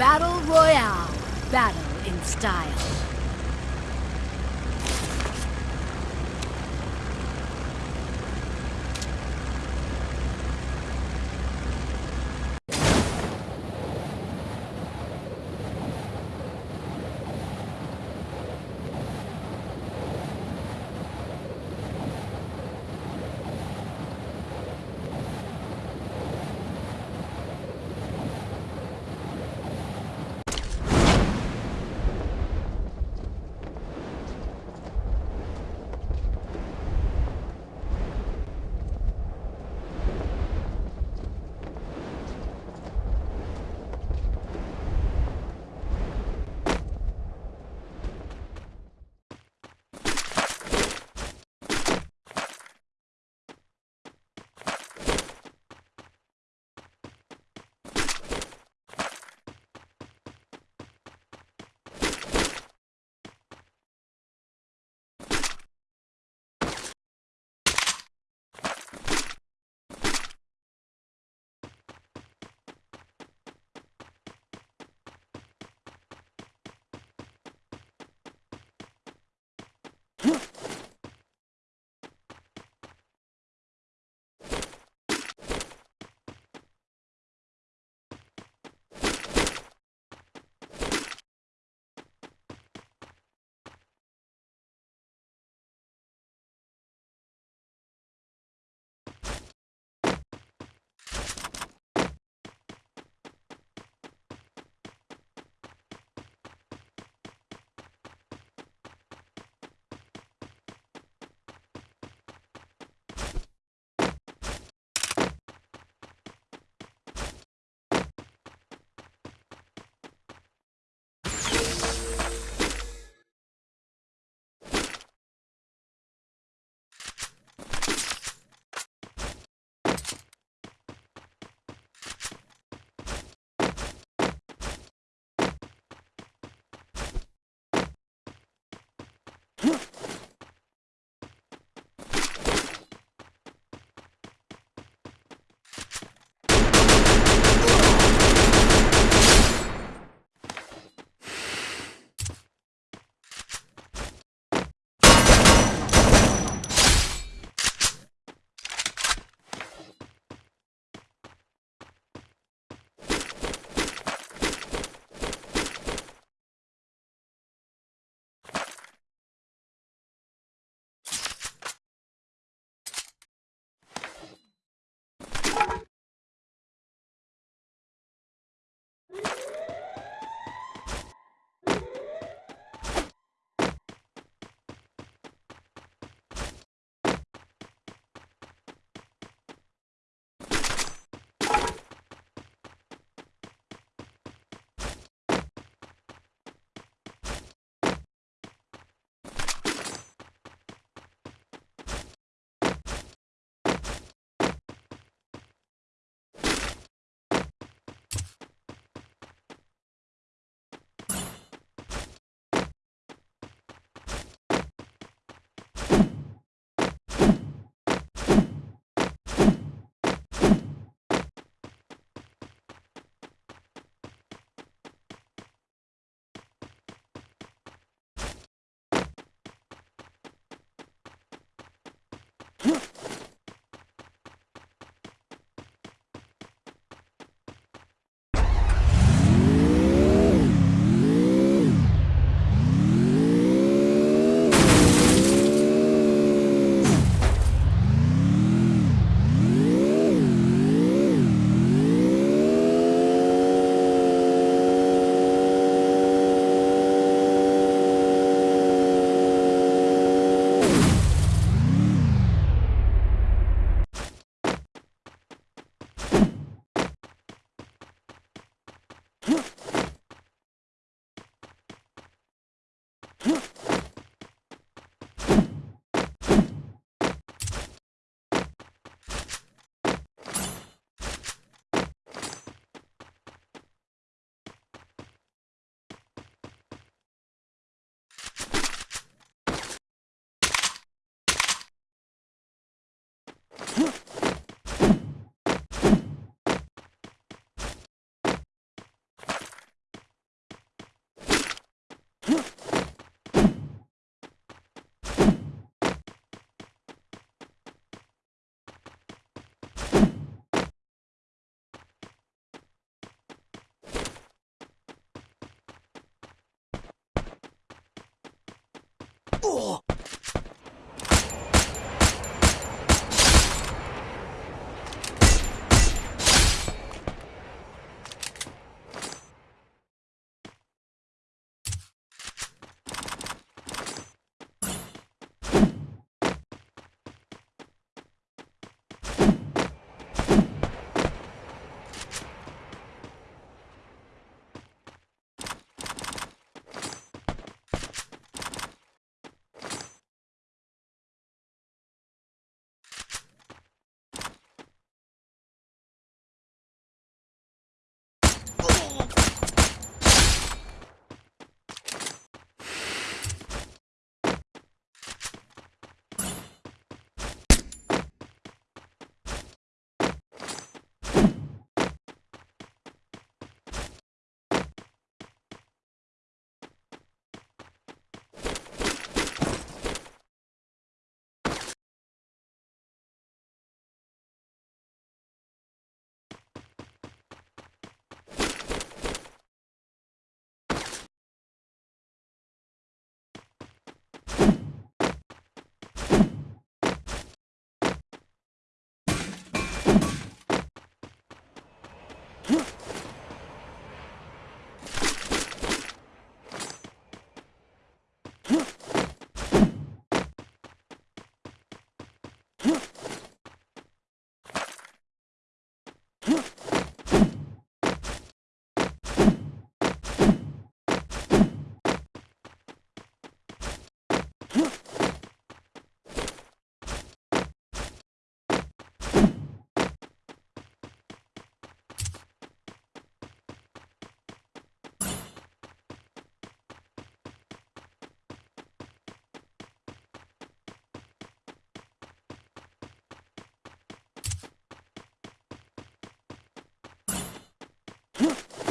Battle Royale. Battle in style. Oh! Huh? ん。